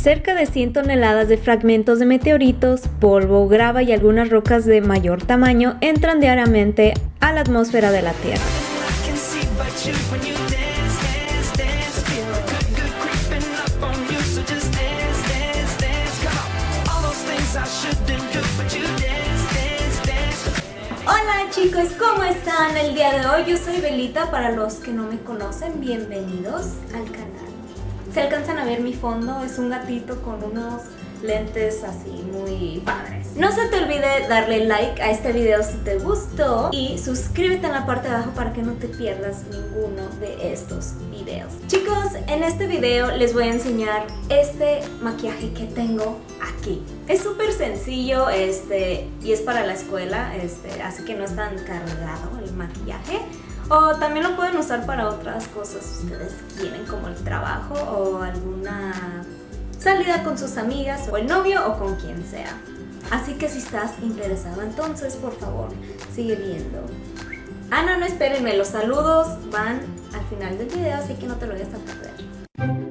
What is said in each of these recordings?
Cerca de 100 toneladas de fragmentos de meteoritos, polvo, grava y algunas rocas de mayor tamaño entran diariamente a la atmósfera de la Tierra. Hola chicos, ¿cómo están el día de hoy? Yo soy Belita, para los que no me conocen, bienvenidos al canal. Se alcanzan a ver mi fondo, es un gatito con unos lentes así muy padres. No se te olvide darle like a este video si te gustó y suscríbete en la parte de abajo para que no te pierdas ninguno de estos videos. Chicos, en este video les voy a enseñar este maquillaje que tengo aquí. Es súper sencillo este, y es para la escuela, este, así que no es tan cargado el maquillaje. O también lo pueden usar para otras cosas si ustedes quieren, como el trabajo o alguna salida con sus amigas o el novio o con quien sea. Así que si estás interesado, entonces por favor, sigue viendo. Ah, no, no, espérenme, los saludos van al final del video, así que no te lo vayas a perder.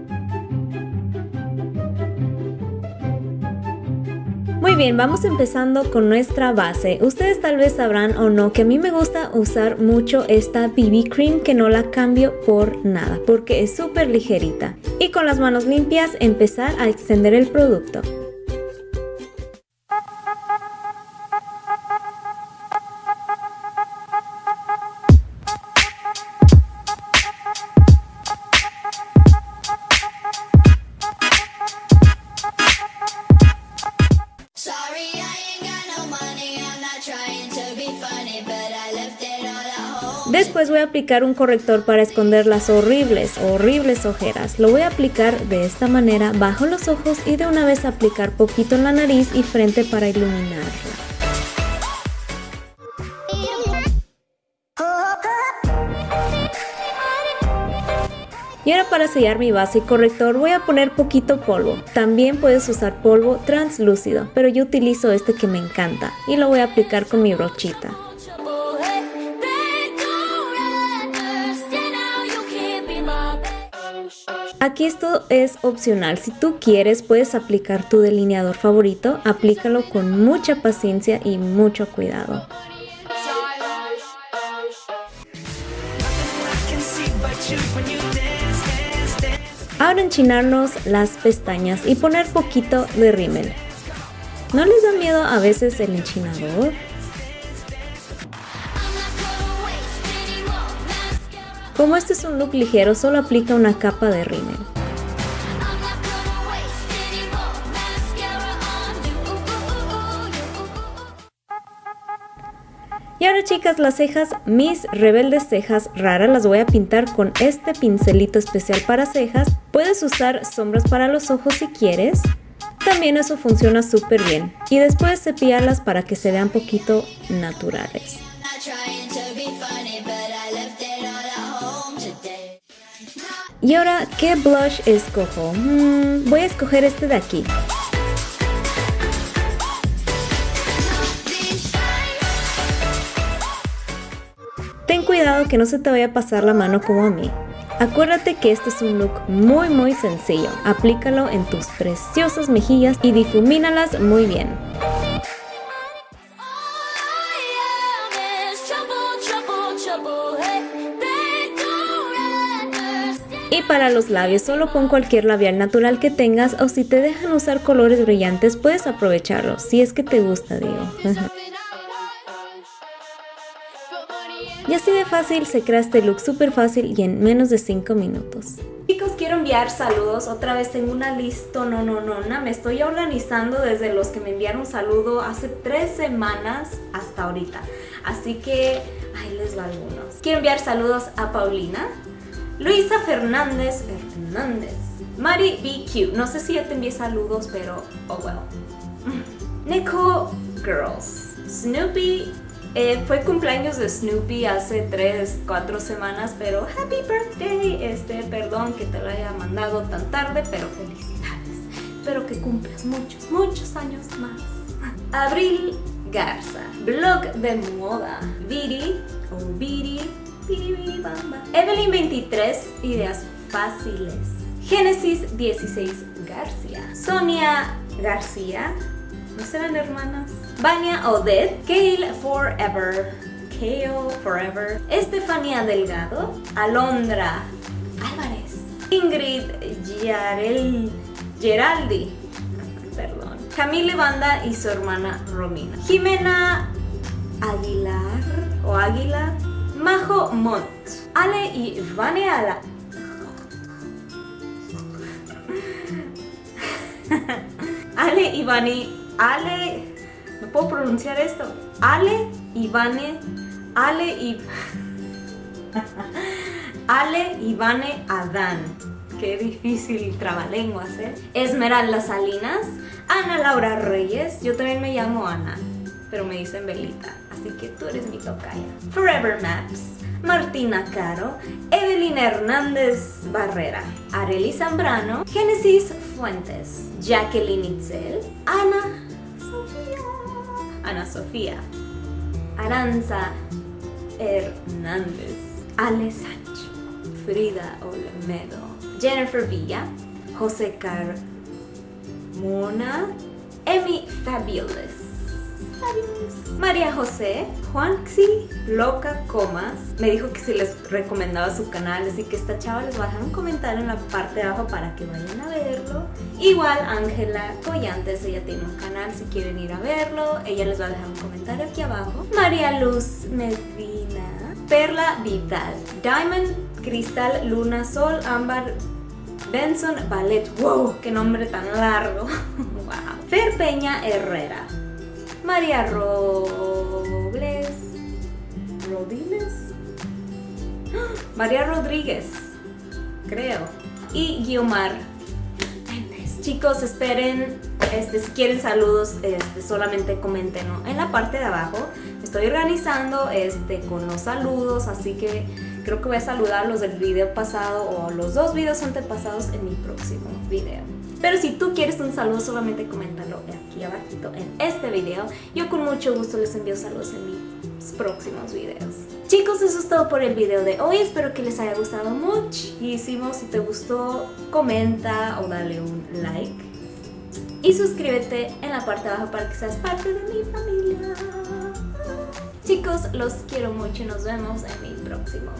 Bien, vamos empezando con nuestra base. Ustedes tal vez sabrán o no que a mí me gusta usar mucho esta BB Cream que no la cambio por nada porque es súper ligerita. Y con las manos limpias empezar a extender el producto. Después voy a aplicar un corrector para esconder las horribles, horribles ojeras. Lo voy a aplicar de esta manera bajo los ojos y de una vez aplicar poquito en la nariz y frente para iluminarla. Y ahora para sellar mi base y corrector voy a poner poquito polvo. También puedes usar polvo translúcido, pero yo utilizo este que me encanta y lo voy a aplicar con mi brochita. Aquí esto es opcional, si tú quieres puedes aplicar tu delineador favorito, aplícalo con mucha paciencia y mucho cuidado. Ahora enchinarnos las pestañas y poner poquito de rímel. ¿No les da miedo a veces el enchinador? Como este es un look ligero, solo aplica una capa de rímel. Y ahora chicas, las cejas, mis rebeldes cejas raras, las voy a pintar con este pincelito especial para cejas. Puedes usar sombras para los ojos si quieres. También eso funciona súper bien. Y después cepillarlas para que se vean poquito naturales. Y ahora, ¿qué blush escojo? Mm, voy a escoger este de aquí. Ten cuidado que no se te vaya a pasar la mano como a mí. Acuérdate que este es un look muy muy sencillo. Aplícalo en tus preciosas mejillas y difumínalas muy bien. Y para los labios solo pon cualquier labial natural que tengas o si te dejan usar colores brillantes puedes aprovecharlo, si es que te gusta digo. y así de fácil se crea este look súper fácil y en menos de 5 minutos. Chicos, quiero enviar saludos. Otra vez tengo una lista, no, no, no, no. Me estoy organizando desde los que me enviaron saludo hace tres semanas hasta ahorita. Así que ahí les va algunos. Quiero enviar saludos a Paulina, Luisa Fernández Fernández. Mari BQ. No sé si ya te envié saludos, pero oh well. Nico Girls. Snoopy. Eh, fue cumpleaños de Snoopy hace 3, 4 semanas, pero happy birthday. Este, perdón que te lo haya mandado tan tarde, pero felicidades. Espero que cumplas muchos, muchos años más. Abril Garza. Blog de moda. Viri o Evelyn 23, ideas fáciles. Génesis 16 García. Sonia García. ¿No serán hermanas? Vania Odette. Kale Forever. Kale Forever. Estefania Delgado. Alondra Álvarez. Ingrid Yarel, Geraldi. Perdón. Camille Banda y su hermana Romina. Jimena Aguilar o Águila. Majo Mont. Ale y Vaneala. Ale Ivani, Ale, no puedo pronunciar esto. Ale Ivane, Ale y Ale Ivane Adán. Qué difícil trabalenguas, ¿eh? Esmeralda Salinas, Ana Laura Reyes, yo también me llamo Ana, pero me dicen Belita, así que tú eres mi tocaya. Forever Maps, Martina Caro, Evelina Hernández Barrera, Arely Zambrano, Génesis Fuentes, Jacqueline Itzel, Ana Sofía, Ana Sofía, Aranza Hernández, Ale Sancho, Frida Olmedo, Jennifer Villa, José Carmona, Emi Fabulous, María José, Juanxi Loca Comas, me dijo que si les recomendaba su canal, así que esta chava les va a dejar un comentario en la parte de abajo para que vayan a verlo. Igual Ángela Collantes, ella tiene un canal, si quieren ir a verlo, ella les va a dejar un comentario aquí abajo. María Luz Medina, Perla Vidal, Diamond, Cristal, Luna, Sol, Ámbar, Benson Ballet, wow, qué nombre tan largo, wow. Fer Peña Herrera, María Robles. María Rodríguez, creo. Y Guiomar. Chicos, esperen, este, si quieren saludos, este, solamente comenten en la parte de abajo. Estoy organizando este, con los saludos, así que creo que voy a saludar los del video pasado o los dos videos antepasados en mi próximo video. Pero si tú quieres un saludo, solamente coméntalo aquí abajito en este video. Yo con mucho gusto les envío saludos en mis próximos videos. Chicos, eso es todo por el video de hoy. Espero que les haya gustado muchísimo. Si te gustó, comenta o dale un like. Y suscríbete en la parte de abajo para que seas parte de mi familia. Chicos, los quiero mucho y nos vemos en mi próximo